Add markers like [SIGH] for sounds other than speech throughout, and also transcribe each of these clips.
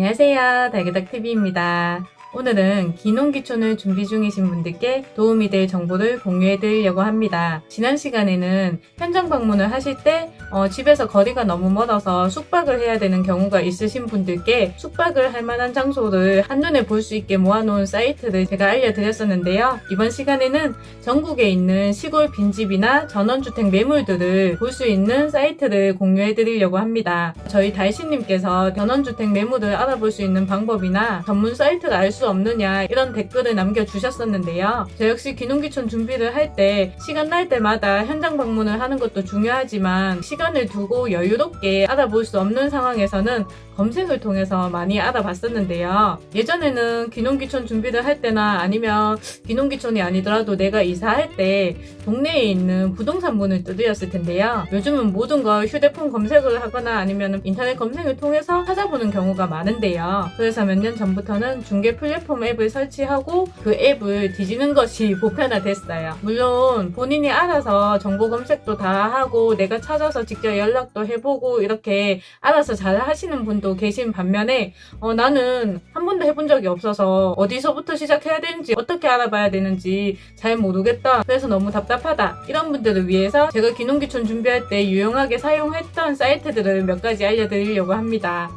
안녕하세요. 달기덕TV입니다. 오늘은 기농기촌을 준비 중이신 분들께 도움이 될 정보를 공유해 드리려고 합니다. 지난 시간에는 현장 방문을 하실 때 어, 집에서 거리가 너무 멀어서 숙박을 해야 되는 경우가 있으신 분들께 숙박을 할 만한 장소를 한눈에 볼 수 있게 모아놓은 사이트를 제가 알려드렸었는데요. 이번 시간에는 전국에 있는 시골 빈집이나 전원주택 매물들을 볼 수 있는 사이트를 공유해 드리려고 합니다. 저희 달신님께서 전원주택 매물을 알아볼 수 있는 방법이나 전문 사이트를 알 수 없느냐 이런 댓글을 남겨주셨었는데요. 저 역시 기농기촌 준비를 할 때 시간 날 때마다 현장 방문을 하는 것도 중요하지만 을 두고 여유롭게 알아볼 수 없는 상황에서는 검색을 통해서 많이 알아봤었는데요. 예전에는 기농기촌 준비를 할 때나 아니면 기농기촌이 아니더라도 내가 이사할 때 동네에 있는 부동산 문을 두드렸을 텐데요. 요즘은 모든 걸 휴대폰 검색을 하거나 아니면 인터넷 검색을 통해서 찾아보는 경우가 많은데요. 그래서 몇 년 전부터는 중개 플랫폼 앱을 설치하고 그 앱을 뒤지는 것이 [LAUGHS] 보편화됐어요. 물론 본인이 알아서 정보 검색도 다 하고 내가 찾아서 직접 연락도 해보고 이렇게 알아서 잘 하시는 분도 계신 반면에 어, 나는 한 번도 해본 적이 없어서 어디서부터 시작해야 되는지 어떻게 알아봐야 되는지 잘 모르겠다. 그래서 너무 답답하다. 이런 분들을 위해서 제가 기농기촌 준비할 때 유용하게 사용했던 사이트들을 몇 가지 알려드리려고 합니다.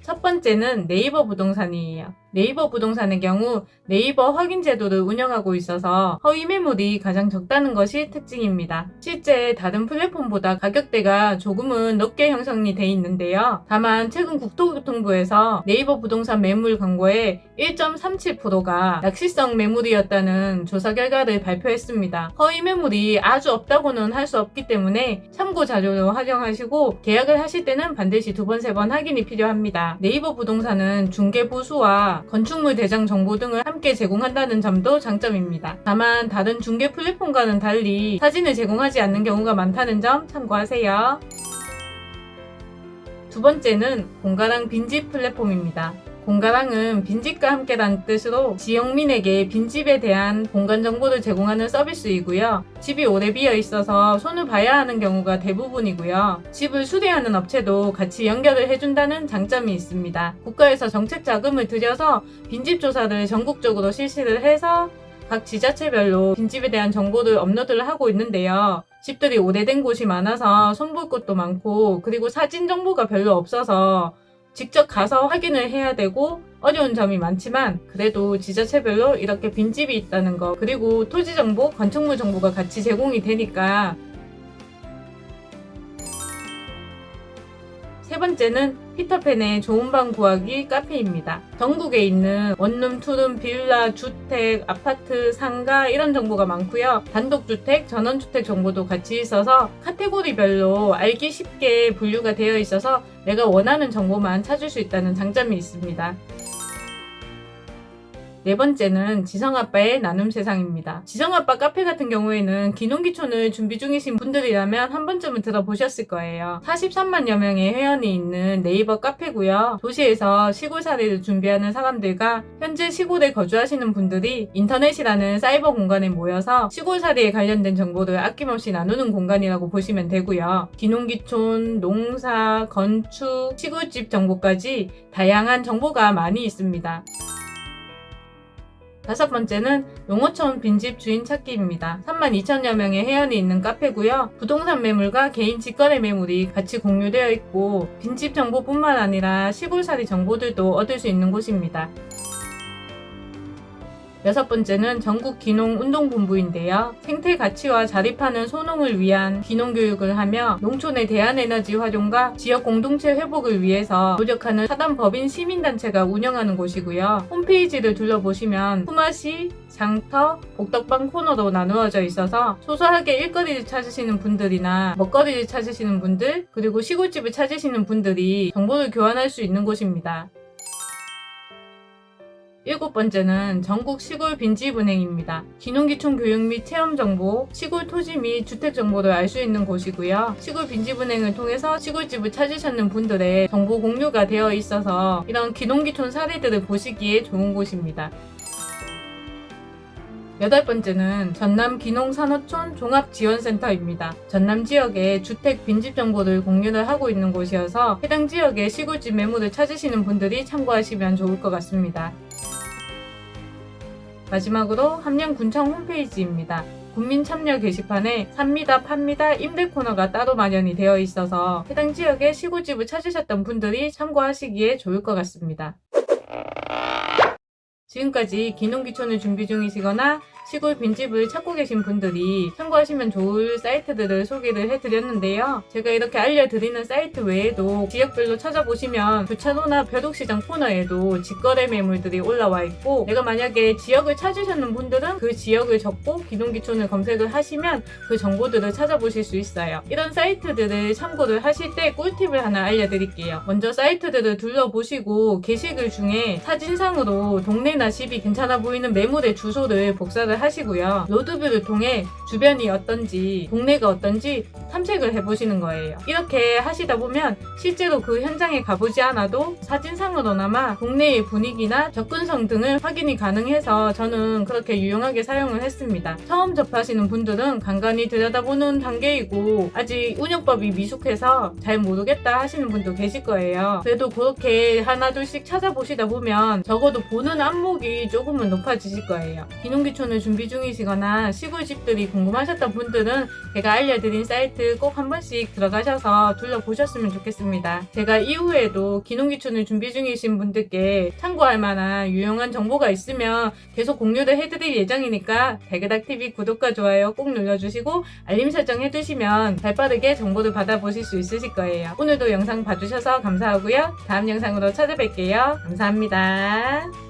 첫 번째는 네이버 부동산이에요. 네이버 부동산의 경우 네이버 확인 제도를 운영하고 있어서 허위 매물이 가장 적다는 것이 특징입니다. 실제 다른 플랫폼보다 가격대가 조금은 높게 형성이 돼 있는데요. 다만 최근 국토교통부에서 네이버 부동산 매물 광고의 1.37%가 낚시성 매물이었다는 조사 결과를 발표했습니다. 허위 매물이 아주 없다고는 할 수 없기 때문에 참고 자료로 활용하시고 계약을 하실 때는 반드시 두 번, 세 번 확인이 필요합니다. 네이버 부동산은 중개 보수와 건축물 대장 정보 등을 함께 제공한다는 점도 장점입니다. 다만 다른 중개 플랫폼과는 달리 사진을 제공하지 않는 경우가 많다는 점 참고하세요. 두 번째는 공가랑 빈집 플랫폼입니다. 공가랑은 빈집과 함께라는 뜻으로 지역민에게 빈집에 대한 공간 정보를 제공하는 서비스이고요. 집이 오래 비어 있어서 손을 봐야 하는 경우가 대부분이고요. 집을 수리하는 업체도 같이 연결을 해준다는 장점이 있습니다. 국가에서 정책 자금을 들여서 빈집 조사를 전국적으로 실시를 해서 각 지자체별로 빈집에 대한 정보를 업로드를 하고 있는데요. 집들이 오래된 곳이 많아서 손볼 것도 많고 그리고 사진 정보가 별로 없어서 직접 가서 확인을 해야 되고 어려운 점이 많지만 그래도 지자체별로 이렇게 빈집이 있다는 거 그리고 토지 정보, 건축물 정보가 같이 제공이 되니까. 세 번째는 피터팬의 좋은 방 구하기 카페입니다. 전국에 있는 원룸, 투룸, 빌라, 주택, 아파트, 상가 이런 정보가 많고요. 단독주택, 전원주택 정보도 같이 있어서 카테고리별로 알기 쉽게 분류가 되어 있어서 내가 원하는 정보만 찾을 수 있다는 장점이 있습니다. 네 번째는 지성아빠의 나눔 세상입니다. 지성아빠 카페 같은 경우에는 귀농귀촌을 준비 중이신 분들이라면 한 번쯤은 들어보셨을 거예요. 43만여 명의 회원이 있는 네이버 카페고요. 도시에서 시골살이를 준비하는 사람들과 현재 시골에 거주하시는 분들이 인터넷이라는 사이버 공간에 모여서 시골살이에 관련된 정보를 아낌없이 나누는 공간이라고 보시면 되고요. 기농기촌, 농사, 건축, 시골집 정보까지 다양한 정보가 많이 있습니다. 다섯 번째는 용어촌 빈집 주인 찾기입니다. 32,000여 명의 회원이 있는 카페고요. 부동산 매물과 개인 직거래 매물이 같이 공유되어 있고 빈집 정보뿐만 아니라 시골살이 정보들도 얻을 수 있는 곳입니다. 여섯 번째는 전국 기농 운동본부인데요. 생태 가치와 자립하는 소농을 위한 기농 교육을 하며 농촌의 대한에너지 활용과 지역 공동체 회복을 위해서 노력하는 사단 법인 시민단체가 운영하는 곳이고요. 홈페이지를 둘러보시면 품앗이, 장터, 복덕방 코너로 나누어져 있어서 소소하게 일거리를 찾으시는 분들이나 먹거리를 찾으시는 분들 그리고 시골집을 찾으시는 분들이 정보를 교환할 수 있는 곳입니다. 일곱 번째는 전국 시골 빈집은행입니다. 기농기촌 교육 및 체험 정보, 시골 토지 및 주택 정보를 알 수 있는 곳이고요. 시골 빈집은행을 통해서 시골집을 찾으셨는 분들의 정보 공유가 되어 있어서 이런 기농기촌 사례들을 보시기에 좋은 곳입니다. 여덟 번째는 전남 기농산호촌 종합지원센터입니다. 전남 지역의 주택 빈집 정보를 공유를 하고 있는 곳이어서 해당 지역의 시골집 매물을 찾으시는 분들이 참고하시면 좋을 것 같습니다. 마지막으로 함양군청 홈페이지입니다. 국민 참여 게시판에 삽니다, 팝니다, 임대 코너가 따로 마련이 되어 있어서 해당 지역의 시골집을 찾으셨던 분들이 참고하시기에 좋을 것 같습니다. 지금까지 기농기촌을 준비 중이시거나 시골 빈집을 찾고 계신 분들이 참고하시면 좋을 사이트들을 소개를 해드렸는데요. 제가 이렇게 알려드리는 사이트 외에도 지역별로 찾아보시면 교차로나 벼룩시장 코너에도 직거래 매물들이 올라와 있고 내가 만약에 지역을 찾으셨는 분들은 그 지역을 적고 기농기촌을 검색을 하시면 그 정보들을 찾아보실 수 있어요. 이런 사이트들을 참고를 하실 때 꿀팁을 하나 알려드릴게요. 먼저 사이트들을 둘러보시고 게시글 중에 사진상으로 동네 나 집이 괜찮아 보이는 매물의 주소를 복사를 하시고요. 로드뷰를 통해 주변이 어떤지, 동네가 어떤지 탐색을 해보시는 거예요. 이렇게 하시다 보면 실제로 그 현장에 가보지 않아도 사진상으로나마 동네의 분위기나 접근성 등을 확인이 가능해서 저는 그렇게 유용하게 사용을 했습니다. 처음 접하시는 분들은 간간히 들여다보는 단계이고 아직 운영법이 미숙해서 잘 모르겠다 하시는 분도 계실 거예요. 그래도 그렇게 하나둘씩 찾아보시다 보면 적어도 보는 안 목이 조금은 높아지실 거예요. 기농기촌을 준비 중이시거나 시골집들이 궁금하셨던 분들은 제가 알려드린 사이트 꼭 한 번씩 들어가셔서 둘러보셨으면 좋겠습니다. 제가 이후에도 기농기촌을 준비 중이신 분들께 참고할 만한 유용한 정보가 있으면 계속 공유를 해드릴 예정이니까 달그닥TV 구독과 좋아요 꼭 눌러주시고 알림 설정 해두시면 발빠르게 정보를 받아보실 수 있으실 거예요. 오늘도 영상 봐주셔서 감사하고요. 다음 영상으로 찾아뵐게요. 감사합니다.